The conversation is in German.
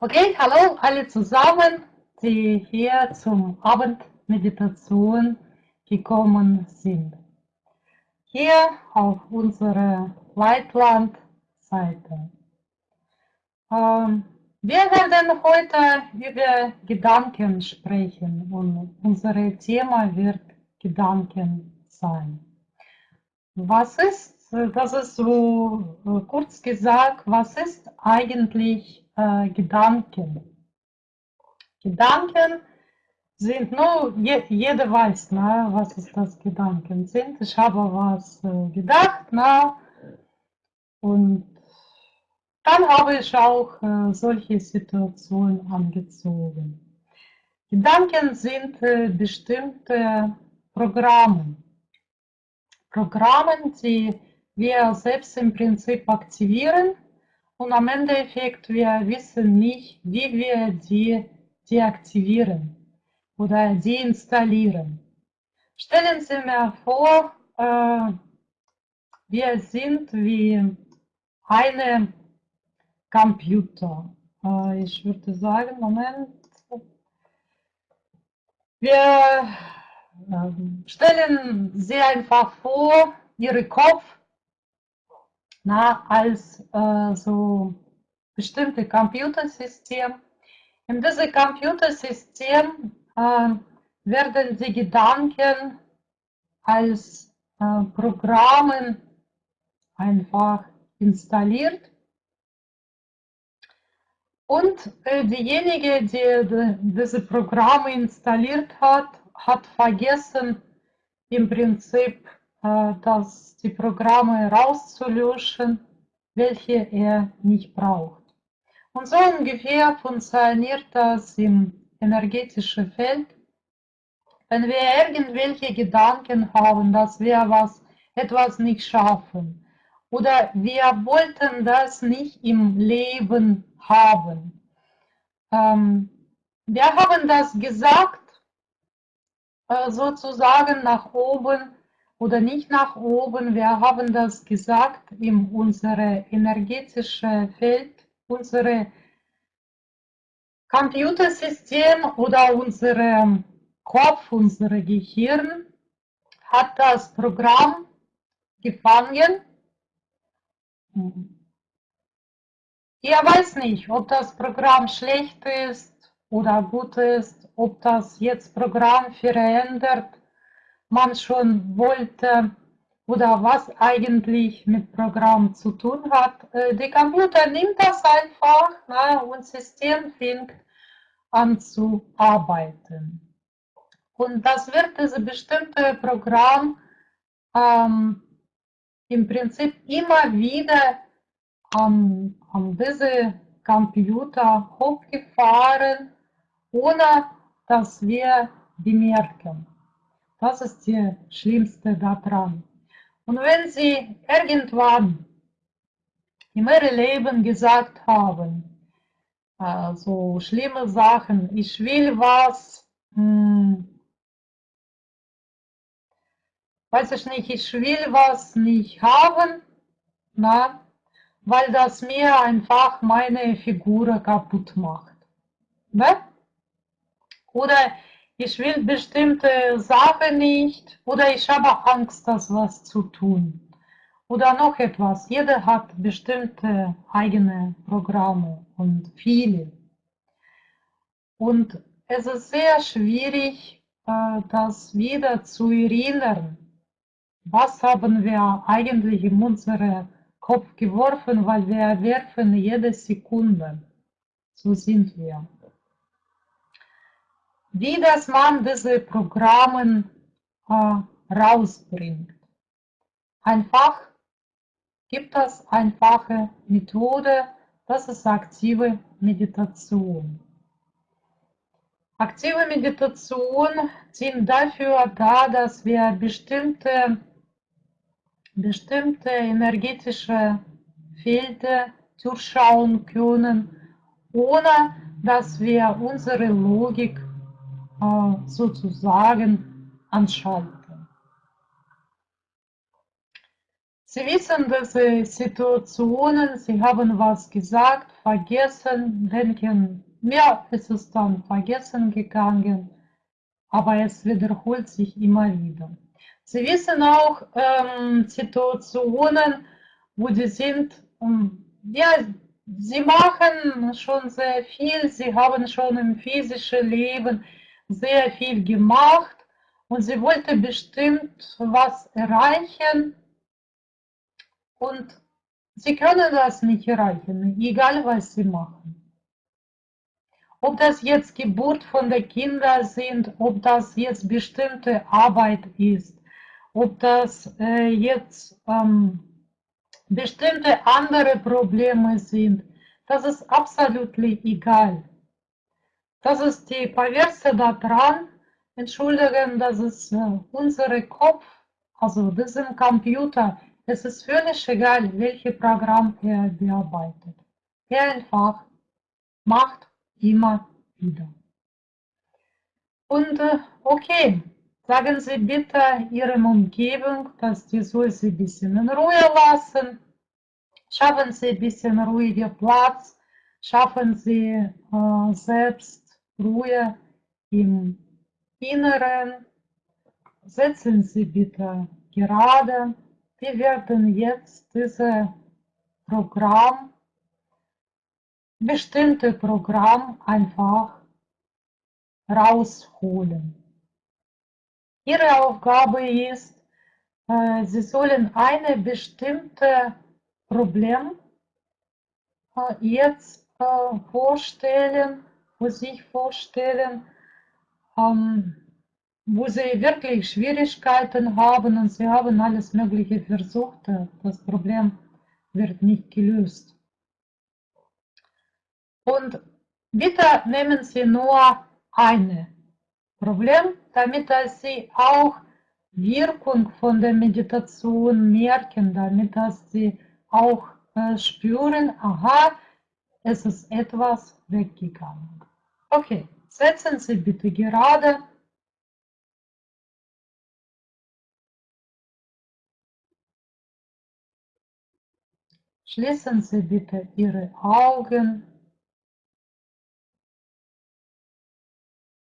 Okay, hallo alle zusammen, die hier zum Abendmeditation gekommen sind. Hier auf unserer Leitlandseite. Ähm, wir werden heute über Gedanken sprechen und unser Thema wird Gedanken sein. Was ist, das ist so kurz gesagt, was ist eigentlich äh, Gedanken. Gedanken sind nur, je, jeder weiß, na, was ist das Gedanken sind. Ich habe was äh, gedacht, na, und dann habe ich auch äh, solche Situationen angezogen. Gedanken sind äh, bestimmte Programme. Programme, die wir selbst im Prinzip aktivieren und am Endeffekt, wir wissen nicht, wie wir die deaktivieren oder deinstallieren. Stellen Sie mir vor, äh, wir sind wie eine Computer. Äh, ich würde sagen, Moment. Wir äh, stellen Sie einfach vor, Ihre Kopf na, als äh, so bestimmte Computersystem. In diesem Computersystem äh, werden die Gedanken als äh, Programmen einfach installiert. Und äh, diejenige, die, die diese Programme installiert hat, hat vergessen, im Prinzip dass die Programme rauszulöschen, welche er nicht braucht. Und so ungefähr funktioniert das im energetischen Feld. Wenn wir irgendwelche Gedanken haben, dass wir was, etwas nicht schaffen oder wir wollten das nicht im Leben haben. Ähm, wir haben das gesagt, äh, sozusagen nach oben, oder nicht nach oben. Wir haben das gesagt in unserem energetischen Feld, unser Computersystem oder unser Kopf, unser Gehirn hat das Programm gefangen. Ihr weiß nicht, ob das Programm schlecht ist oder gut ist, ob das jetzt Programm verändert man schon wollte oder was eigentlich mit Programm zu tun hat. Äh, der Computer nimmt das einfach na, und das System fängt an zu arbeiten. Und das wird dieses bestimmte Programm ähm, im Prinzip immer wieder an, an diese Computer hochgefahren, ohne dass wir bemerken. Das ist das Schlimmste daran. Und wenn Sie irgendwann in Ihrem Leben gesagt haben, so schlimme Sachen, ich will was, hm, weiß ich nicht, ich will was nicht haben, na, weil das mir einfach meine Figur kaputt macht. Ne? Oder ich will bestimmte Sachen nicht oder ich habe Angst, das was zu tun. Oder noch etwas, jeder hat bestimmte eigene Programme und viele. Und es ist sehr schwierig, äh, das wieder zu erinnern. Was haben wir eigentlich in unseren Kopf geworfen, weil wir werfen jede Sekunde. So sind wir wie das man diese Programme äh, rausbringt. Einfach gibt es einfache Methode, das ist aktive Meditation. Aktive Meditation dient dafür da, dass wir bestimmte, bestimmte energetische Felder durchschauen können, ohne dass wir unsere Logik sozusagen anschalten. Sie wissen diese Situationen, Sie haben was gesagt, vergessen, denken, ja, es ist dann vergessen gegangen, aber es wiederholt sich immer wieder. Sie wissen auch ähm, Situationen, wo die sind, ähm, ja, sie machen schon sehr viel, sie haben schon im physischen Leben sehr viel gemacht und sie wollte bestimmt was erreichen und sie können das nicht erreichen, egal was sie machen. Ob das jetzt Geburt von den Kindern sind, ob das jetzt bestimmte Arbeit ist, ob das äh, jetzt ähm, bestimmte andere Probleme sind, das ist absolut egal. Das ist die Perverse daran, entschuldigen, das ist äh, unser Kopf, also diesem Computer, es ist völlig egal, welches Programm er bearbeitet. Er einfach macht immer wieder. Und äh, okay, sagen Sie bitte Ihrem Umgebung, dass die soll Sie ein bisschen in Ruhe lassen. Schaffen Sie ein bisschen ruhiger Platz. Schaffen Sie äh, selbst Ruhe im Inneren. Setzen Sie bitte gerade wir werden jetzt dieses Programm, bestimmte Programm einfach rausholen. Ihre Aufgabe ist, Sie sollen eine bestimmte Problem jetzt vorstellen, für sich vorstellen, ähm, wo sie wirklich Schwierigkeiten haben und sie haben alles Mögliche versucht, das Problem wird nicht gelöst. Und bitte nehmen Sie nur ein Problem, damit Sie auch Wirkung von der Meditation merken, damit dass Sie auch äh, spüren, aha, es ist etwas weggegangen. Okay, setzen Sie bitte gerade. Schließen Sie bitte Ihre Augen.